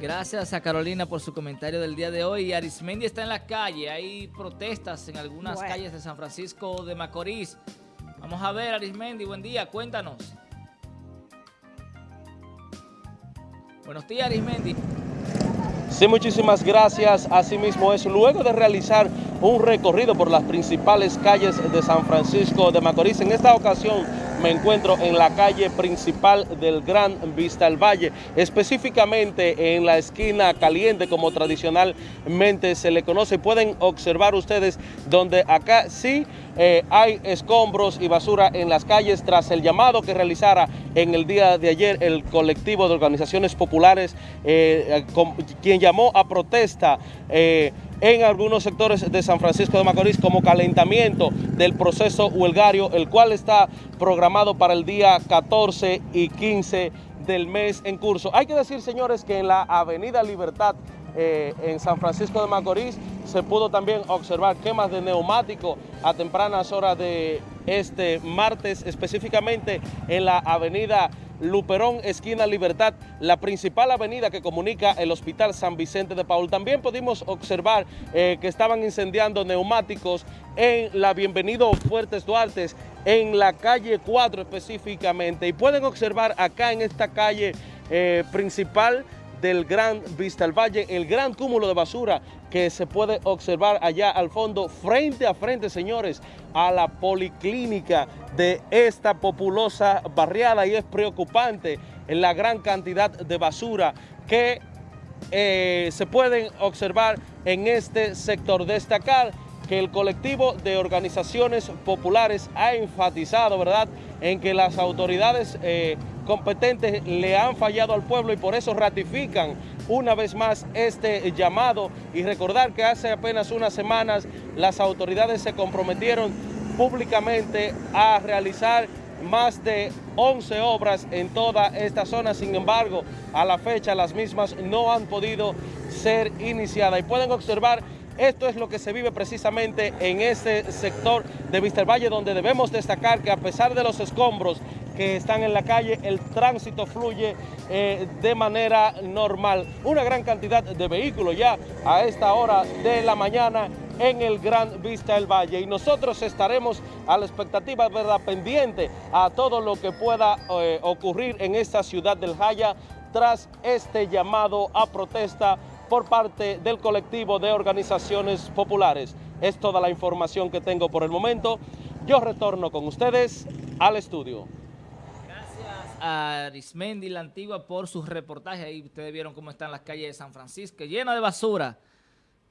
Gracias a Carolina por su comentario del día de hoy. Arismendi está en la calle, hay protestas en algunas calles de San Francisco de Macorís. Vamos a ver, Arismendi, buen día, cuéntanos. Buenos días, Arismendi. Sí, muchísimas gracias. Asimismo es luego de realizar un recorrido por las principales calles de San Francisco de Macorís. En esta ocasión me encuentro en la calle principal del Gran Vista al Valle, específicamente en la esquina caliente como tradicionalmente se le conoce. Pueden observar ustedes donde acá sí eh, hay escombros y basura en las calles tras el llamado que realizara en el día de ayer el colectivo de organizaciones populares, eh, quien llamó a protesta eh, en algunos sectores de San Francisco de Macorís como calentamiento del proceso huelgario, el cual está programado para el día 14 y 15 del mes en curso. Hay que decir, señores, que en la Avenida Libertad eh, en San Francisco de Macorís se pudo también observar quemas de neumático a tempranas horas de este martes, específicamente en la Avenida Luperón, esquina Libertad, la principal avenida que comunica el Hospital San Vicente de Paul. También pudimos observar eh, que estaban incendiando neumáticos en la Bienvenido Fuertes Duartes, en la calle 4 específicamente. Y pueden observar acá en esta calle eh, principal del Gran Vista al Valle, el gran cúmulo de basura que se puede observar allá al fondo, frente a frente, señores, a la policlínica de esta populosa barriada y es preocupante la gran cantidad de basura que eh, se pueden observar en este sector. Destacar que el colectivo de organizaciones populares ha enfatizado, ¿verdad?, en que las autoridades eh, competentes le han fallado al pueblo y por eso ratifican una vez más este llamado. Y recordar que hace apenas unas semanas las autoridades se comprometieron públicamente a realizar más de 11 obras en toda esta zona, sin embargo, a la fecha las mismas no han podido ser iniciadas. Y pueden observar esto es lo que se vive precisamente en este sector de Valle, donde debemos destacar que a pesar de los escombros que están en la calle, el tránsito fluye eh, de manera normal. Una gran cantidad de vehículos ya a esta hora de la mañana en el Gran Vista del Valle y nosotros estaremos a la expectativa, ¿verdad?, pendiente a todo lo que pueda eh, ocurrir en esta ciudad del Jaya tras este llamado a protesta por parte del colectivo de organizaciones populares. Es toda la información que tengo por el momento. Yo retorno con ustedes al estudio. A Arismendi La Antigua por sus reportajes. Ahí ustedes vieron cómo están las calles de San Francisco, llenas de basura.